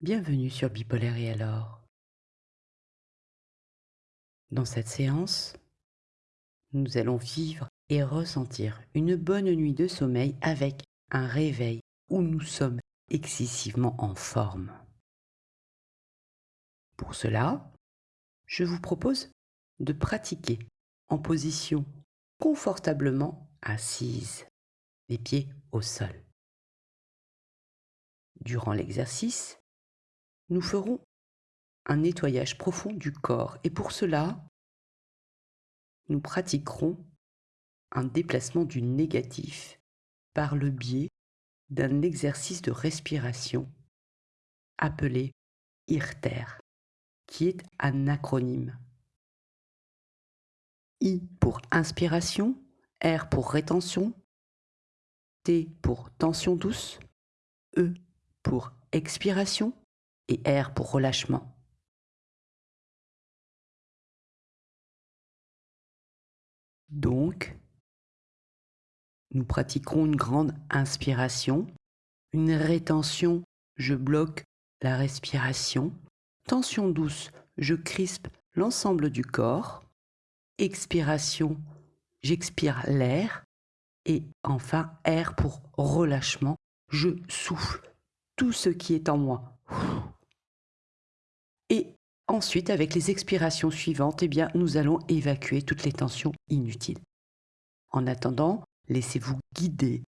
Bienvenue sur Bipolaire et alors. Dans cette séance, nous allons vivre et ressentir une bonne nuit de sommeil avec un réveil où nous sommes excessivement en forme. Pour cela, je vous propose de pratiquer en position confortablement assise, les pieds au sol. Durant l'exercice, nous ferons un nettoyage profond du corps et pour cela, nous pratiquerons un déplacement du négatif par le biais d'un exercice de respiration appelé IRTER, qui est un acronyme. I pour inspiration, R pour rétention, T pour tension douce, E pour expiration et R pour relâchement. Donc, nous pratiquerons une grande inspiration, une rétention, je bloque la respiration, tension douce, je crispe l'ensemble du corps, expiration, j'expire l'air, et enfin air pour relâchement, je souffle tout ce qui est en moi. Ensuite, avec les expirations suivantes, eh nous allons évacuer toutes les tensions inutiles. En attendant, laissez-vous guider.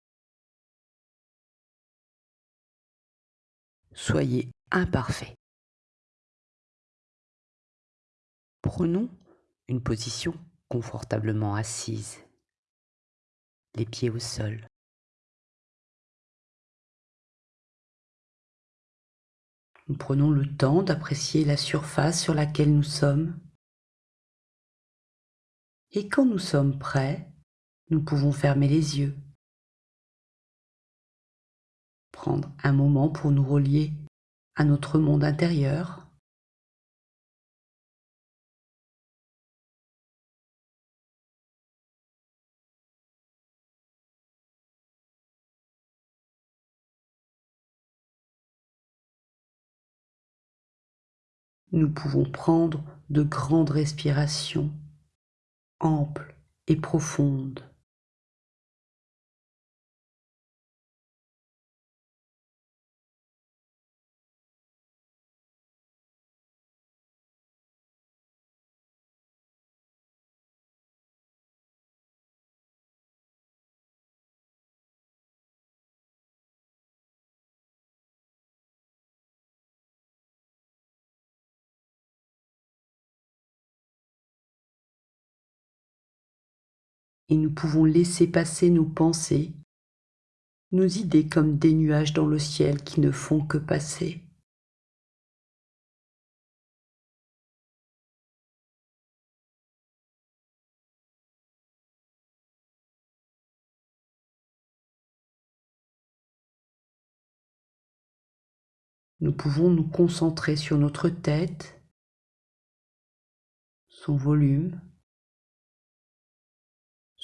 Soyez imparfait. Prenons une position confortablement assise, les pieds au sol. Nous prenons le temps d'apprécier la surface sur laquelle nous sommes. Et quand nous sommes prêts, nous pouvons fermer les yeux. Prendre un moment pour nous relier à notre monde intérieur. Nous pouvons prendre de grandes respirations, amples et profondes. Et nous pouvons laisser passer nos pensées, nos idées comme des nuages dans le ciel qui ne font que passer. Nous pouvons nous concentrer sur notre tête, son volume,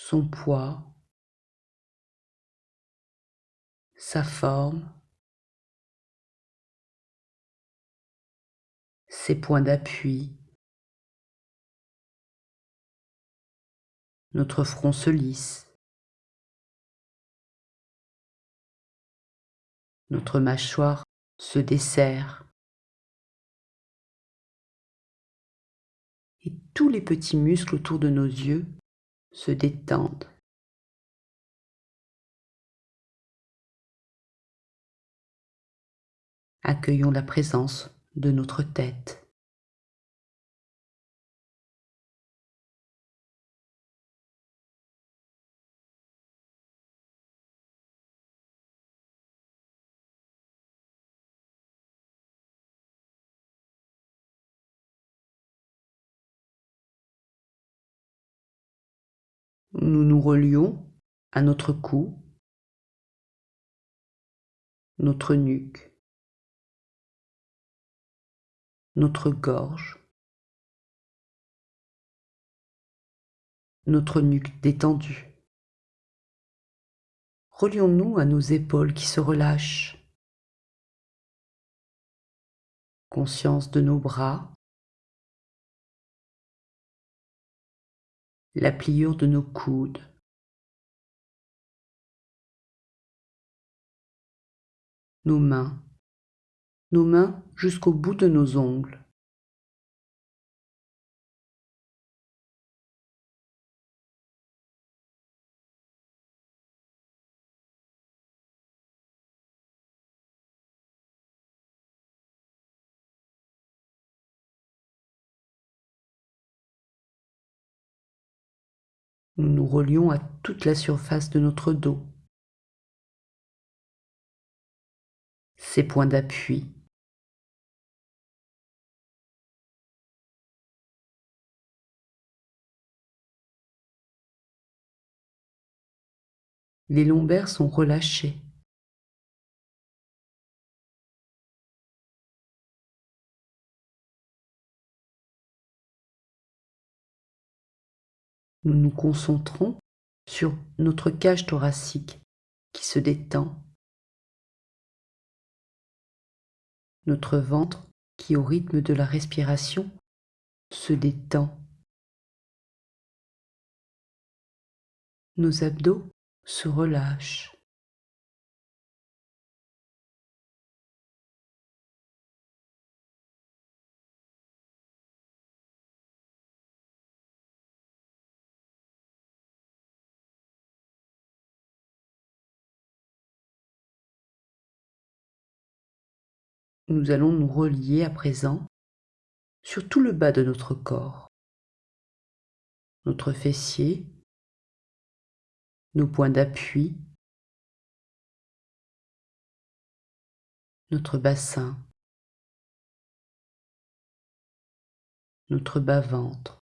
son poids, sa forme, ses points d'appui. Notre front se lisse. Notre mâchoire se desserre. Et tous les petits muscles autour de nos yeux se détendent. Accueillons la présence de notre tête. Nous nous relions à notre cou, notre nuque, notre gorge, notre nuque détendue. Relions-nous à nos épaules qui se relâchent, conscience de nos bras, la pliure de nos coudes, nos mains, nos mains jusqu'au bout de nos ongles. Nous nous relions à toute la surface de notre dos. Ses points d'appui. Les lombaires sont relâchés. Nous nous concentrons sur notre cage thoracique qui se détend, notre ventre qui au rythme de la respiration se détend, nos abdos se relâchent. Nous allons nous relier à présent sur tout le bas de notre corps, notre fessier, nos points d'appui, notre bassin, notre bas-ventre.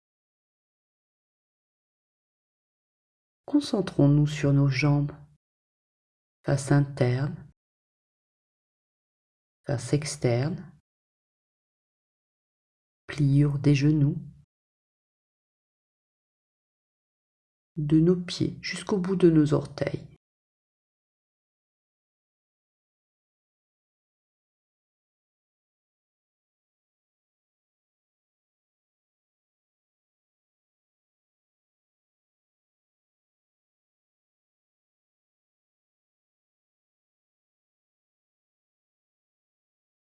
Concentrons-nous sur nos jambes, face interne, face externe, pliure des genoux, de nos pieds jusqu'au bout de nos orteils.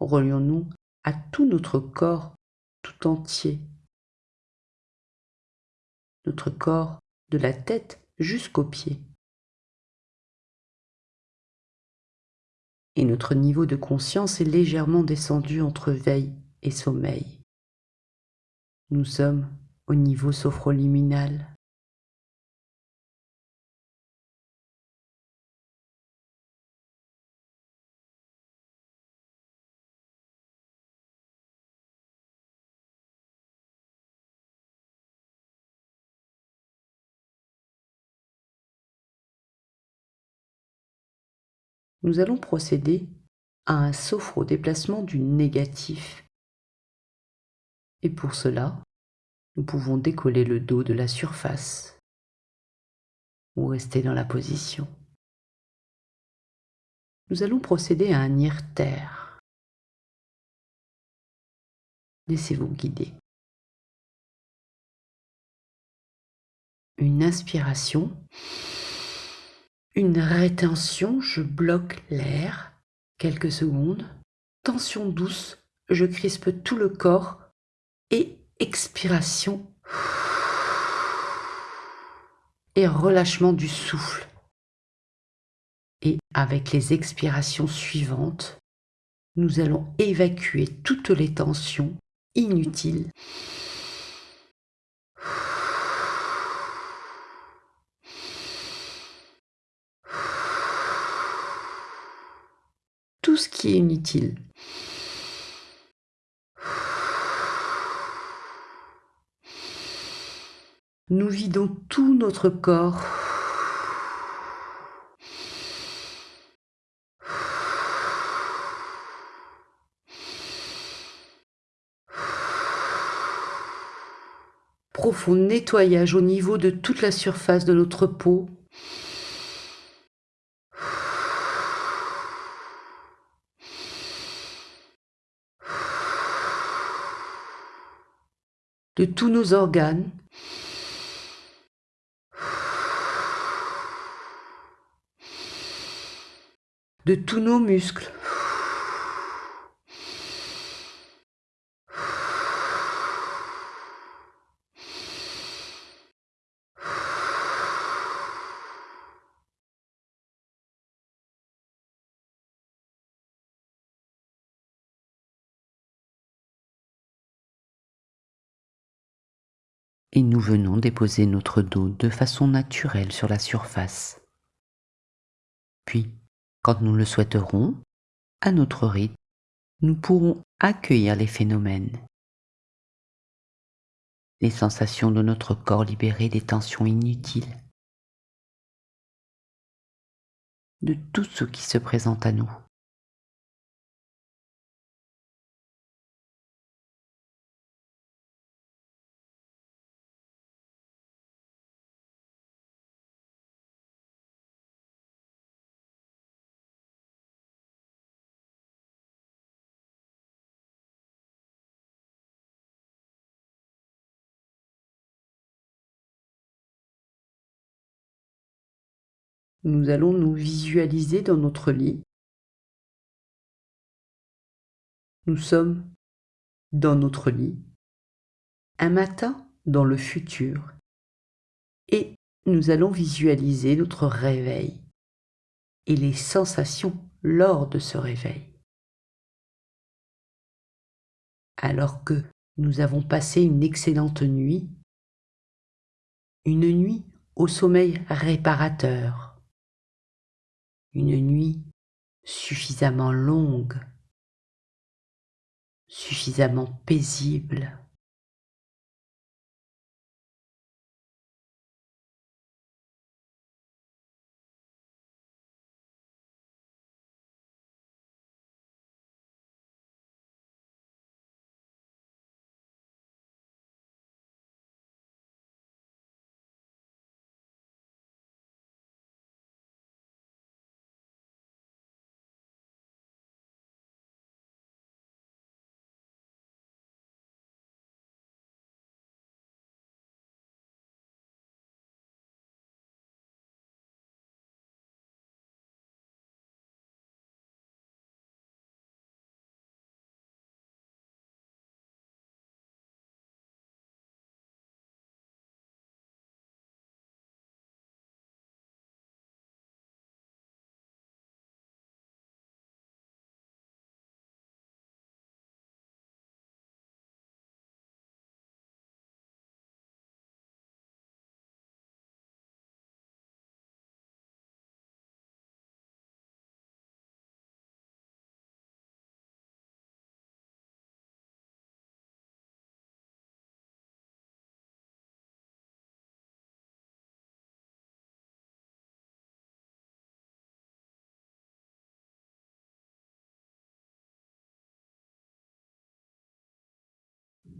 Relions-nous à tout notre corps tout entier. Notre corps de la tête jusqu'aux pieds. Et notre niveau de conscience est légèrement descendu entre veille et sommeil. Nous sommes au niveau sophroliminal. Nous allons procéder à un sophro-déplacement du négatif. Et pour cela, nous pouvons décoller le dos de la surface ou rester dans la position. Nous allons procéder à un terre. Laissez-vous guider. Une inspiration une rétention, je bloque l'air quelques secondes. Tension douce, je crispe tout le corps. Et expiration. Et relâchement du souffle. Et avec les expirations suivantes, nous allons évacuer toutes les tensions inutiles qui est inutile. Nous vidons tout notre corps. Profond nettoyage au niveau de toute la surface de notre peau. De tous nos organes, de tous nos muscles. Et nous venons déposer notre dos de façon naturelle sur la surface. Puis, quand nous le souhaiterons, à notre rythme, nous pourrons accueillir les phénomènes, les sensations de notre corps libéré des tensions inutiles, de tout ce qui se présente à nous. Nous allons nous visualiser dans notre lit. Nous sommes dans notre lit, un matin dans le futur, et nous allons visualiser notre réveil et les sensations lors de ce réveil. Alors que nous avons passé une excellente nuit, une nuit au sommeil réparateur, une nuit suffisamment longue, suffisamment paisible.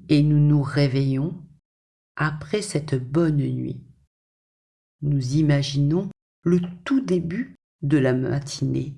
Et nous nous réveillons après cette bonne nuit. Nous imaginons le tout début de la matinée.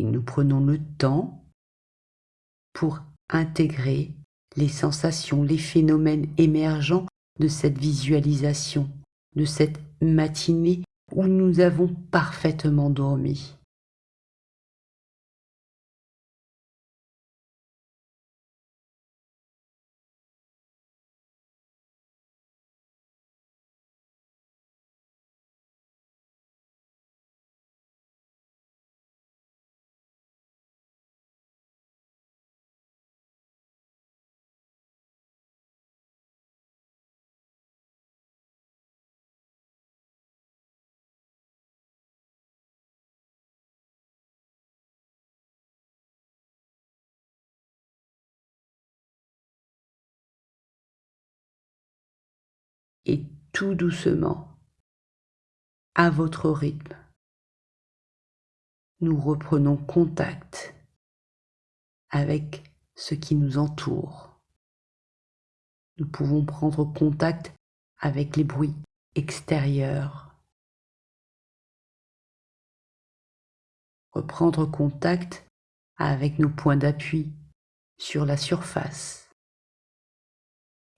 Et nous prenons le temps pour intégrer les sensations, les phénomènes émergents de cette visualisation, de cette matinée où nous avons parfaitement dormi. Et tout doucement, à votre rythme, nous reprenons contact avec ce qui nous entoure. Nous pouvons prendre contact avec les bruits extérieurs. Reprendre contact avec nos points d'appui sur la surface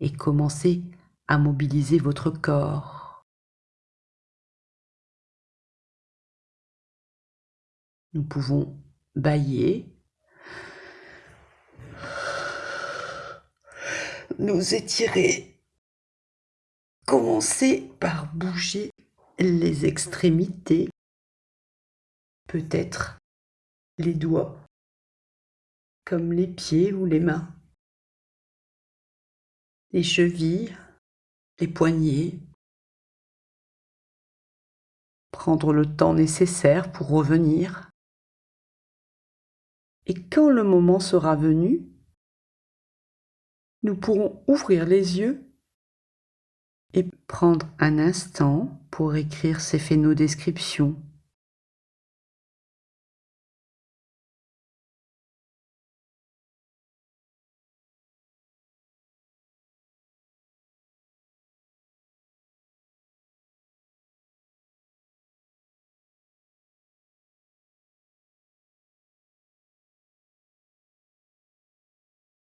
et commencer à mobiliser votre corps. Nous pouvons bailler, nous étirer, commencer par bouger les extrémités, peut-être les doigts, comme les pieds ou les mains, les chevilles, les poignets, prendre le temps nécessaire pour revenir. Et quand le moment sera venu, nous pourrons ouvrir les yeux et prendre un instant pour écrire ces phénodescriptions